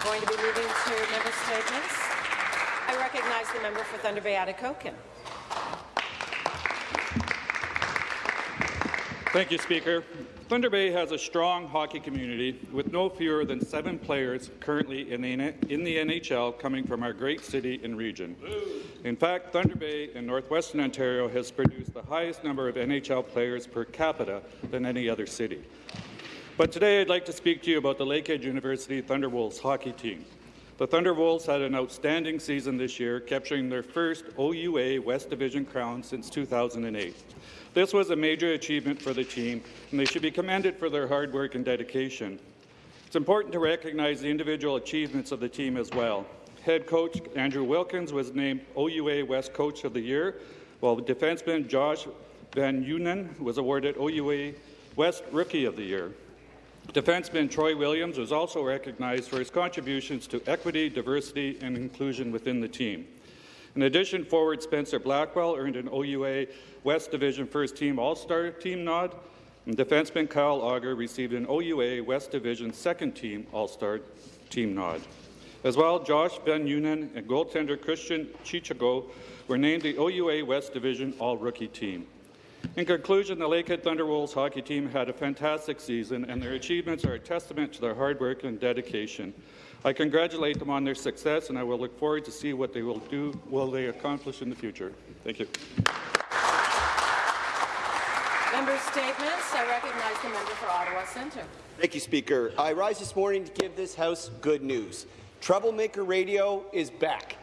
We're going to be moving to member statements. I recognize the member for Thunder Bay Atikokan. Thank you, Speaker. Thunder Bay has a strong hockey community with no fewer than seven players currently in the, in the NHL coming from our great city and region. In fact, Thunder Bay in northwestern Ontario has produced the highest number of NHL players per capita than any other city. But today I'd like to speak to you about the Lakehead University Thunderwolves hockey team. The Thunderwolves had an outstanding season this year, capturing their first OUA West Division crown since 2008. This was a major achievement for the team, and they should be commended for their hard work and dedication. It's important to recognize the individual achievements of the team as well. Head coach Andrew Wilkins was named OUA West Coach of the Year, while defenseman Josh Van Unen was awarded OUA West Rookie of the Year. Defenseman Troy Williams was also recognized for his contributions to equity, diversity, and inclusion within the team. In addition, forward Spencer Blackwell earned an OUA West Division First Team All-Star Team nod, and defenseman Kyle Auger received an OUA West Division Second Team All-Star Team nod. As well, Josh Van Unen and goaltender Christian Chichago were named the OUA West Division All-Rookie Team. In conclusion, the Lakehead Thunderwolves hockey team had a fantastic season, and their achievements are a testament to their hard work and dedication. I congratulate them on their success, and I will look forward to see what they will do, will they accomplish in the future. Thank you. Member statements. I recognize the member for Ottawa Centre. Thank you, Speaker. I rise this morning to give this House good news. Troublemaker Radio is back.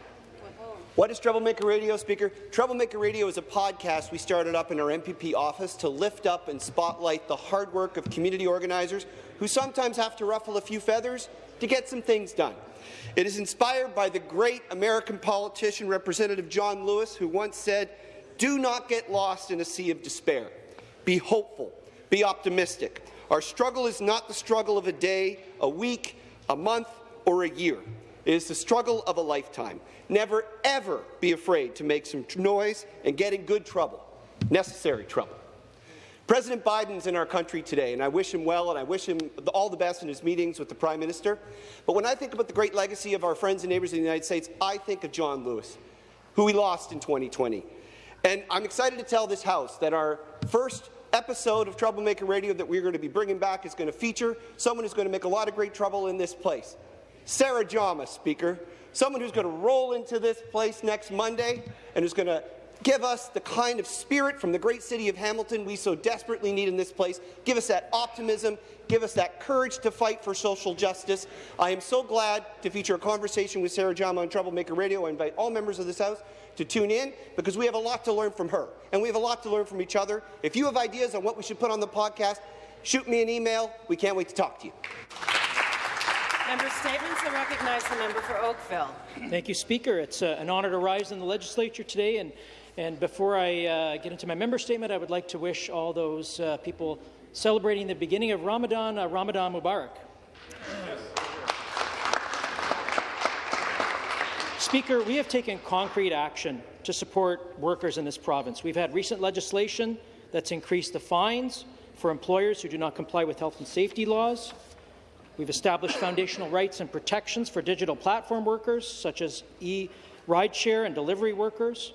What is Troublemaker Radio, Speaker? Troublemaker Radio is a podcast we started up in our MPP office to lift up and spotlight the hard work of community organizers who sometimes have to ruffle a few feathers to get some things done. It is inspired by the great American politician Representative John Lewis, who once said, do not get lost in a sea of despair. Be hopeful. Be optimistic. Our struggle is not the struggle of a day, a week, a month, or a year. It is the struggle of a lifetime. Never, ever be afraid to make some noise and get in good trouble, necessary trouble. President Biden's in our country today, and I wish him well, and I wish him all the best in his meetings with the Prime Minister. But when I think about the great legacy of our friends and neighbours in the United States, I think of John Lewis, who we lost in 2020. And I'm excited to tell this House that our first episode of Troublemaker Radio that we're going to be bringing back is going to feature someone who's going to make a lot of great trouble in this place. Sarah Jama, Speaker, someone who's going to roll into this place next Monday and who's going to give us the kind of spirit from the great city of Hamilton we so desperately need in this place. Give us that optimism. Give us that courage to fight for social justice. I am so glad to feature a conversation with Sarah Jama on Troublemaker Radio. I invite all members of this House to tune in because we have a lot to learn from her, and we have a lot to learn from each other. If you have ideas on what we should put on the podcast, shoot me an email. We can't wait to talk to you. Member statements. I recognize the member for Oakville. Thank you, Speaker. It's uh, an honour to rise in the legislature today. And, and before I uh, get into my member statement, I would like to wish all those uh, people celebrating the beginning of Ramadan, uh, Ramadan Mubarak. Speaker, we have taken concrete action to support workers in this province. We've had recent legislation that's increased the fines for employers who do not comply with health and safety laws. We've established foundational rights and protections for digital platform workers, such as e-rideshare and delivery workers.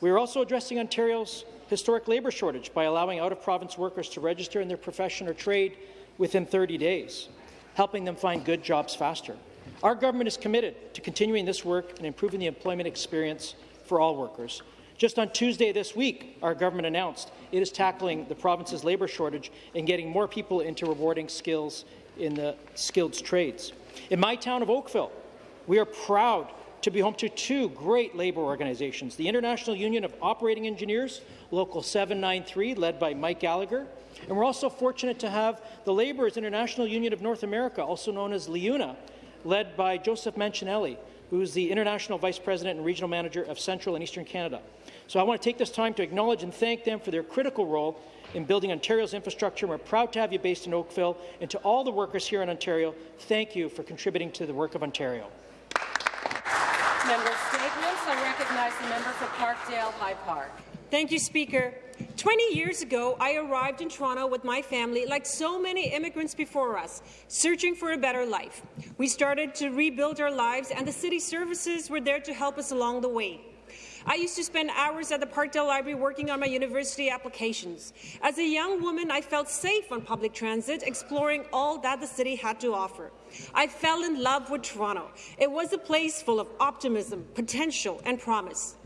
We are also addressing Ontario's historic labour shortage by allowing out-of-province workers to register in their profession or trade within 30 days, helping them find good jobs faster. Our government is committed to continuing this work and improving the employment experience for all workers. Just on Tuesday this week, our government announced it is tackling the province's labour shortage and getting more people into rewarding skills in the skilled trades. In my town of Oakville, we are proud to be home to two great labour organizations, the International Union of Operating Engineers, Local 793, led by Mike Gallagher, and we're also fortunate to have the Labourers International Union of North America, also known as LIUNA, led by Joseph Mancinelli, who is the International Vice President and Regional Manager of Central and Eastern Canada. So I want to take this time to acknowledge and thank them for their critical role in building Ontario's infrastructure. We're proud to have you based in Oakville. And to all the workers here in Ontario, thank you for contributing to the work of Ontario. Member statements. I recognize the member for Parkdale High Park. Thank you, Speaker. 20 years ago, I arrived in Toronto with my family, like so many immigrants before us, searching for a better life. We started to rebuild our lives, and the city services were there to help us along the way. I used to spend hours at the Parkdale Library working on my university applications. As a young woman, I felt safe on public transit, exploring all that the city had to offer. I fell in love with Toronto. It was a place full of optimism, potential, and promise.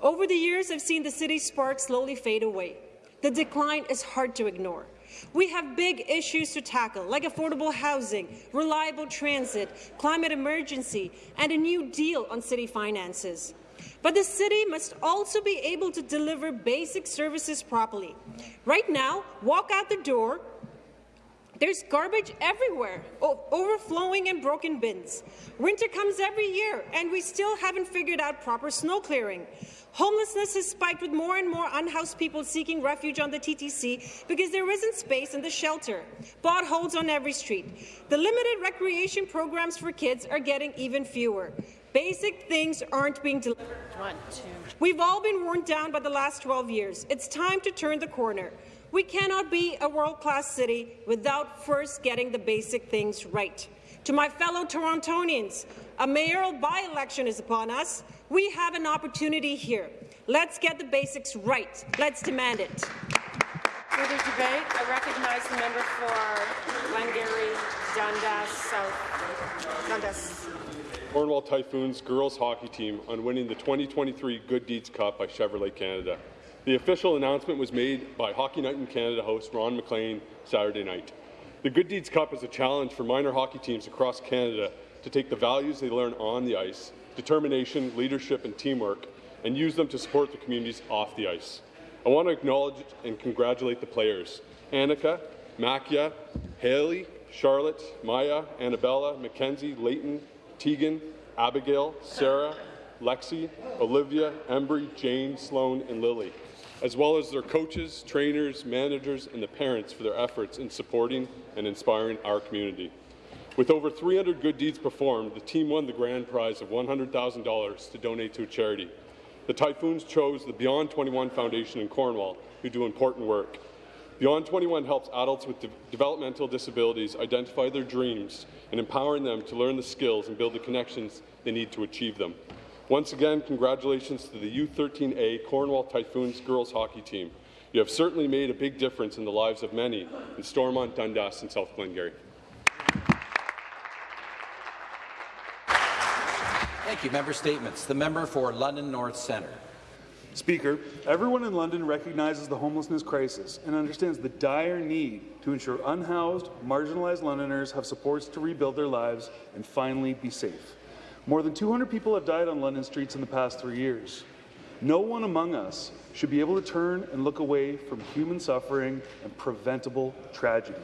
Over the years, I've seen the city's spark slowly fade away. The decline is hard to ignore. We have big issues to tackle, like affordable housing, reliable transit, climate emergency, and a new deal on city finances. But the city must also be able to deliver basic services properly. Right now, walk out the door, there's garbage everywhere, overflowing and broken bins. Winter comes every year, and we still haven't figured out proper snow clearing. Homelessness has spiked with more and more unhoused people seeking refuge on the TTC because there isn't space in the shelter. Potholes on every street. The limited recreation programs for kids are getting even fewer. Basic things aren't being delivered. One, two. We've all been worn down by the last 12 years. It's time to turn the corner. We cannot be a world-class city without first getting the basic things right. To my fellow Torontonians, a mayoral by-election is upon us. We have an opportunity here. Let's get the basics right. Let's demand it. Further debate. I recognize the member for Glengarry, Dundas South. Dundas. Cornwall Typhoons girls hockey team on winning the 2023 Good Deeds Cup by Chevrolet Canada. The official announcement was made by Hockey Night in Canada host Ron MacLean Saturday night. The Good Deeds Cup is a challenge for minor hockey teams across Canada to take the values they learn on the ice, determination, leadership and teamwork, and use them to support the communities off the ice. I want to acknowledge and congratulate the players, Annika, Makia, Haley, Charlotte, Maya, Annabella, Mackenzie, Leighton, Tegan, Abigail, Sarah, Lexi, Olivia, Embry, Jane, Sloan, and Lily, as well as their coaches, trainers, managers, and the parents for their efforts in supporting and inspiring our community. With over 300 good deeds performed, the team won the grand prize of $100,000 to donate to a charity. The Typhoons chose the Beyond 21 Foundation in Cornwall, who do important work. Beyond 21 helps adults with de developmental disabilities identify their dreams and empowering them to learn the skills and build the connections they need to achieve them. Once again, congratulations to the U13A Cornwall Typhoons girls hockey team. You have certainly made a big difference in the lives of many in Stormont, Dundas, and South Glengarry. Thank you. Member statements. The member for London North Centre. Speaker, everyone in London recognizes the homelessness crisis and understands the dire need to ensure unhoused, marginalized Londoners have supports to rebuild their lives and finally be safe. More than 200 people have died on London streets in the past three years. No one among us should be able to turn and look away from human suffering and preventable tragedy.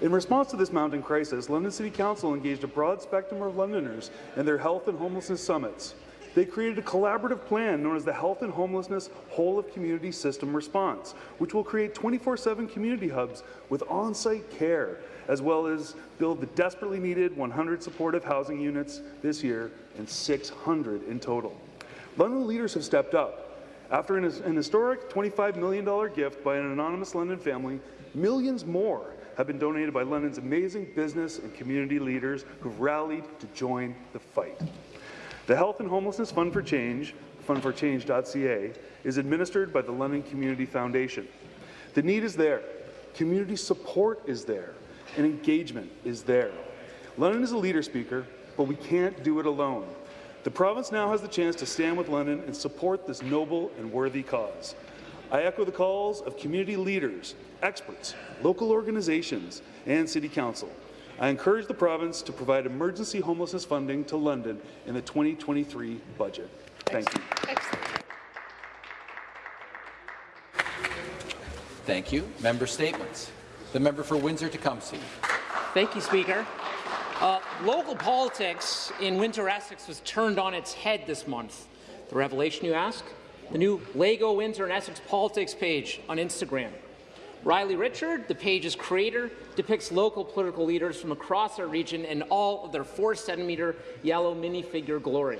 In response to this mounting crisis, London City Council engaged a broad spectrum of Londoners in their health and homelessness summits. They created a collaborative plan known as the Health and Homelessness Whole of Community System Response, which will create 24-7 community hubs with on-site care, as well as build the desperately needed 100 supportive housing units this year and 600 in total. London leaders have stepped up. After an, an historic $25 million gift by an anonymous London family, millions more have been donated by London's amazing business and community leaders who've rallied to join the fight. The Health and Homelessness Fund for Change, fundforchange.ca, is administered by the London Community Foundation. The need is there, community support is there, and engagement is there. London is a leader speaker, but we can't do it alone. The province now has the chance to stand with London and support this noble and worthy cause. I echo the calls of community leaders, experts, local organizations, and City Council. I encourage the province to provide emergency homelessness funding to London in the 2023 budget. Thank you. Thank you. Member statements. The member for Windsor-Tecumseh. Thank you, Speaker. Uh, local politics in Windsor Essex was turned on its head this month. The revelation, you ask? The new Lego Windsor and Essex politics page on Instagram. Riley Richard, the page's creator, depicts local political leaders from across our region in all of their 4-centimeter yellow minifigure glory.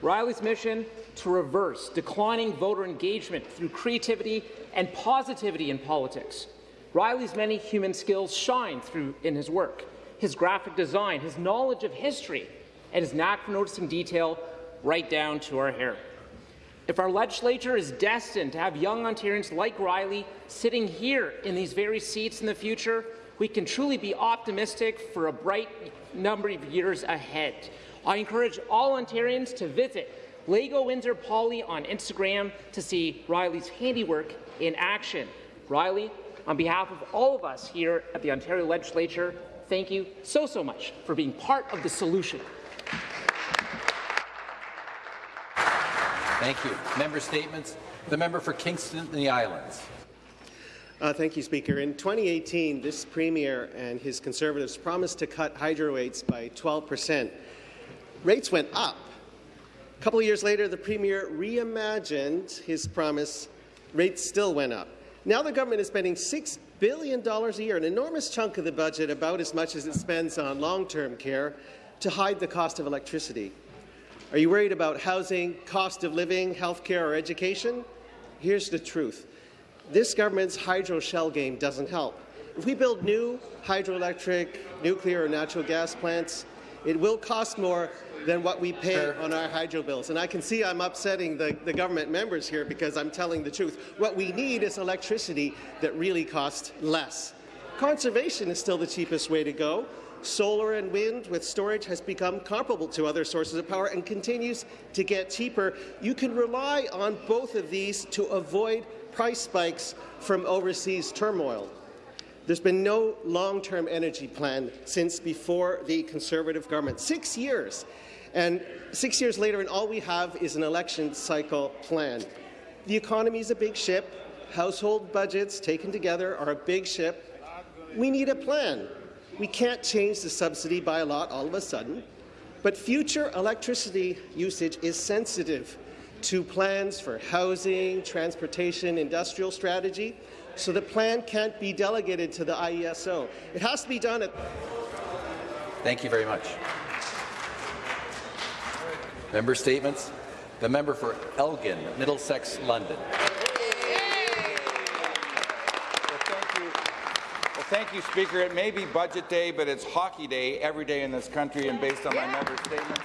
Riley's mission to reverse declining voter engagement through creativity and positivity in politics. Riley's many human skills shine through in his work. His graphic design, his knowledge of history, and his knack for noticing detail right down to our hair. If our legislature is destined to have young Ontarians like Riley sitting here in these very seats in the future, we can truly be optimistic for a bright number of years ahead. I encourage all Ontarians to visit Lego Windsor Poly on Instagram to see Riley's handiwork in action. Riley, on behalf of all of us here at the Ontario Legislature, thank you so, so much for being part of the solution. Thank you. Member statements. The member for Kingston and the Islands. Uh, thank you, Speaker. In 2018, this Premier and his Conservatives promised to cut hydro rates by 12 percent. Rates went up. A couple of years later, the Premier reimagined his promise. Rates still went up. Now the government is spending $6 billion a year, an enormous chunk of the budget, about as much as it spends on long-term care, to hide the cost of electricity. Are you worried about housing, cost of living, health care, or education? Here's the truth. This government's hydro shell game doesn't help. If we build new hydroelectric, nuclear, or natural gas plants, it will cost more than what we pay on our hydro bills. And I can see I'm upsetting the, the government members here because I'm telling the truth. What we need is electricity that really costs less. Conservation is still the cheapest way to go. Solar and wind with storage has become comparable to other sources of power and continues to get cheaper. You can rely on both of these to avoid price spikes from overseas turmoil. There's been no long-term energy plan since before the Conservative government. Six years. And six years later, and all we have is an election cycle plan. The economy is a big ship. Household budgets taken together are a big ship. We need a plan. We can't change the subsidy by a lot all of a sudden, but future electricity usage is sensitive to plans for housing, transportation, industrial strategy, so the plan can't be delegated to the IESO. It has to be done at... Thank you very much. Member statements. The member for Elgin, Middlesex, London. Thank you, Speaker. It may be budget day, but it's hockey day every day in this country, and based on my member statements,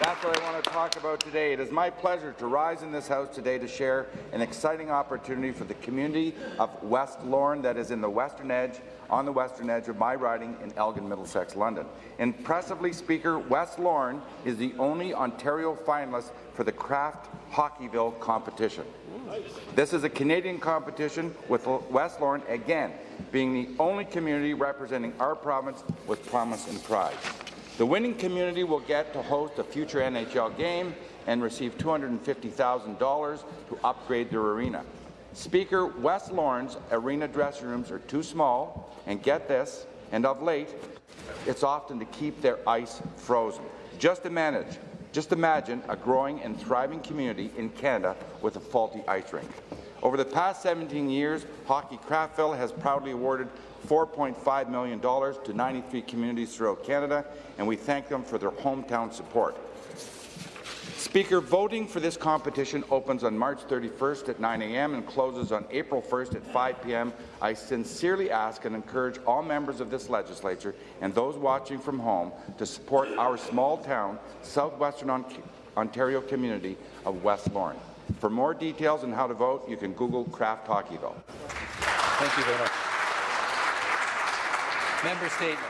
that's what I want to talk about today. It is my pleasure to rise in this House today to share an exciting opportunity for the community of West Lorne that is in the western edge, on the western edge of my riding in Elgin, Middlesex, London. Impressively, Speaker, West Lorne is the only Ontario finalist for the Kraft Hockeyville competition. This is a Canadian competition with West Lorne, again, being the only community representing our province with promise and pride. The winning community will get to host a future NHL game and receive $250,000 to upgrade their arena. Speaker, West Lorne's arena dressing rooms are too small, and get this, and of late, it's often to keep their ice frozen. Just to manage, just imagine a growing and thriving community in Canada with a faulty ice rink. Over the past 17 years, Hockey Craftville has proudly awarded $4.5 million to 93 communities throughout Canada, and we thank them for their hometown support. Speaker, voting for this competition opens on March 31st at 9 a.m. and closes on April 1st at 5 p.m. I sincerely ask and encourage all members of this legislature and those watching from home to support our small town, southwestern Ontario community of West Lorne. For more details on how to vote, you can Google Kraft Hockeyville. Thank you very much. Member statements.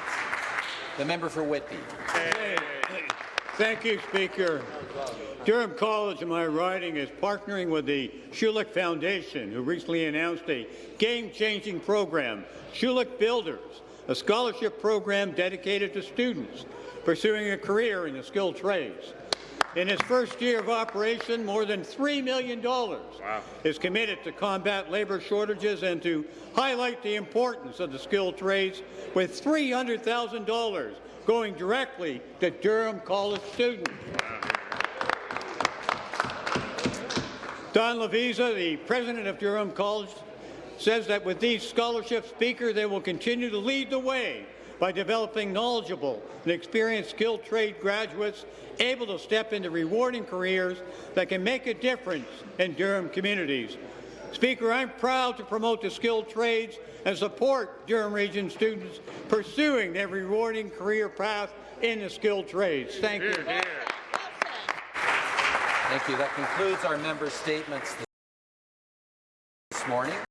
The member for Whitby. Hey. Thank you, Speaker. Durham College in my riding is partnering with the Schulich Foundation, who recently announced a game-changing program, Schulich Builders, a scholarship program dedicated to students pursuing a career in the skilled trades. In its first year of operation, more than $3 million wow. is committed to combat labour shortages and to highlight the importance of the skilled trades, with $300,000 going directly to Durham College students. Don Lovisa, the president of Durham College, says that with these scholarships, Speaker, they will continue to lead the way by developing knowledgeable and experienced skilled trade graduates able to step into rewarding careers that can make a difference in Durham communities. Speaker, I'm proud to promote the skilled trades and support Durham Region students pursuing their rewarding career path in the skilled trades. Thank you. Thank you. That concludes our member statements this morning.